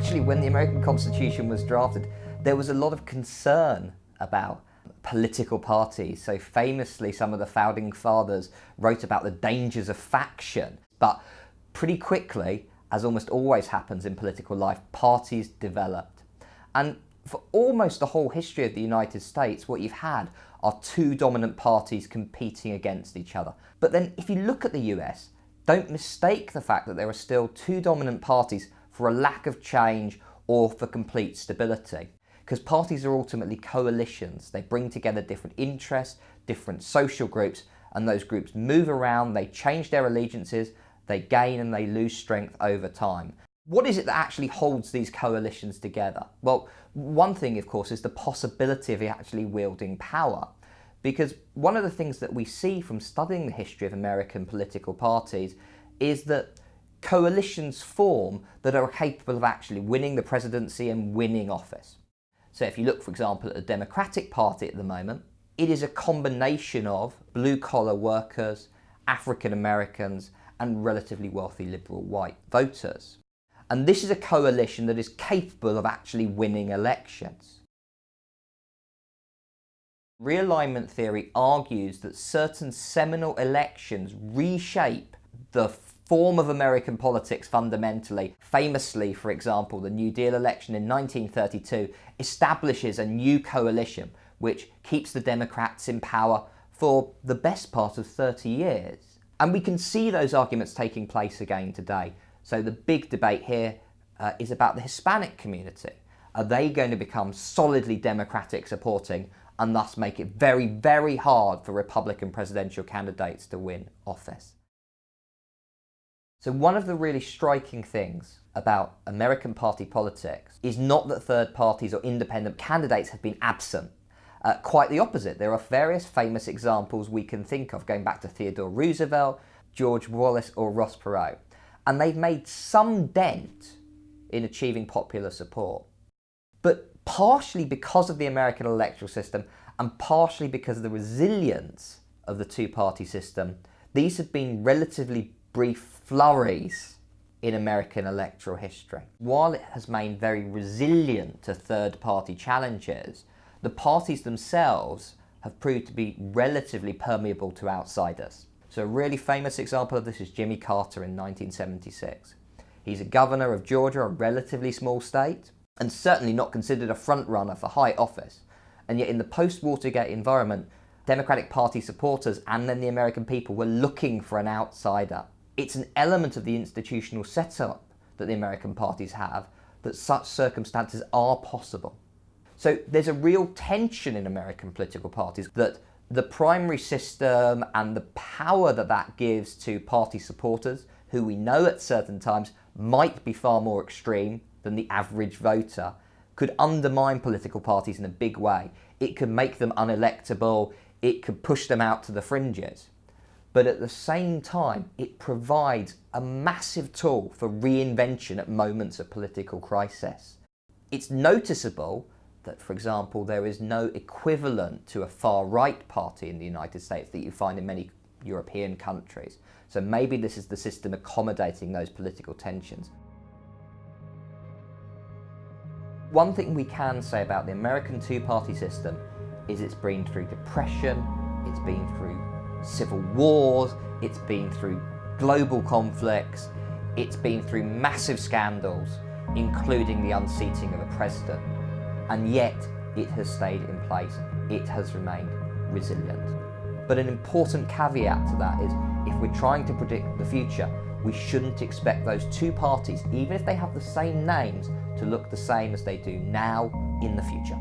actually when the American Constitution was drafted, there was a lot of concern about political parties. So famously, some of the founding fathers wrote about the dangers of faction. But pretty quickly, as almost always happens in political life, parties developed. And for almost the whole history of the United States, what you've had are two dominant parties competing against each other. But then if you look at the US, don't mistake the fact that there are still two dominant parties for a lack of change or for complete stability. Because parties are ultimately coalitions. They bring together different interests, different social groups, and those groups move around, they change their allegiances, they gain and they lose strength over time. What is it that actually holds these coalitions together? Well, one thing, of course, is the possibility of actually wielding power. Because one of the things that we see from studying the history of American political parties is that coalitions form that are capable of actually winning the presidency and winning office. So if you look, for example, at the Democratic Party at the moment, it is a combination of blue-collar workers, African Americans, and relatively wealthy liberal white voters. And this is a coalition that is capable of actually winning elections. Realignment theory argues that certain seminal elections reshape the form of American politics fundamentally. Famously, for example, the New Deal election in 1932 establishes a new coalition which keeps the Democrats in power for the best part of 30 years. And we can see those arguments taking place again today. So the big debate here uh, is about the Hispanic community. Are they going to become solidly Democratic supporting and thus make it very, very hard for Republican presidential candidates to win office. So one of the really striking things about American party politics is not that third parties or independent candidates have been absent. Uh, quite the opposite. There are various famous examples we can think of, going back to Theodore Roosevelt, George Wallace or Ross Perot. And they've made some dent in achieving popular support. But partially because of the American electoral system and partially because of the resilience of the two-party system, these have been relatively brief flurries in American electoral history. While it has remained very resilient to third-party challenges, the parties themselves have proved to be relatively permeable to outsiders. So a really famous example of this is Jimmy Carter in 1976. He's a governor of Georgia, a relatively small state, and certainly not considered a frontrunner for high office. And yet in the post-Watergate environment, Democratic Party supporters and then the American people were looking for an outsider. It's an element of the institutional setup that the American parties have that such circumstances are possible. So there's a real tension in American political parties that the primary system and the power that that gives to party supporters, who we know at certain times might be far more extreme than the average voter could undermine political parties in a big way. It could make them unelectable, it could push them out to the fringes. But at the same time, it provides a massive tool for reinvention at moments of political crisis. It's noticeable that, for example, there is no equivalent to a far-right party in the United States that you find in many European countries. So maybe this is the system accommodating those political tensions. One thing we can say about the American two-party system is it's been through depression, it's been through civil wars, it's been through global conflicts, it's been through massive scandals, including the unseating of a president. And yet it has stayed in place. It has remained resilient. But an important caveat to that is if we're trying to predict the future, we shouldn't expect those two parties, even if they have the same names, to look the same as they do now in the future.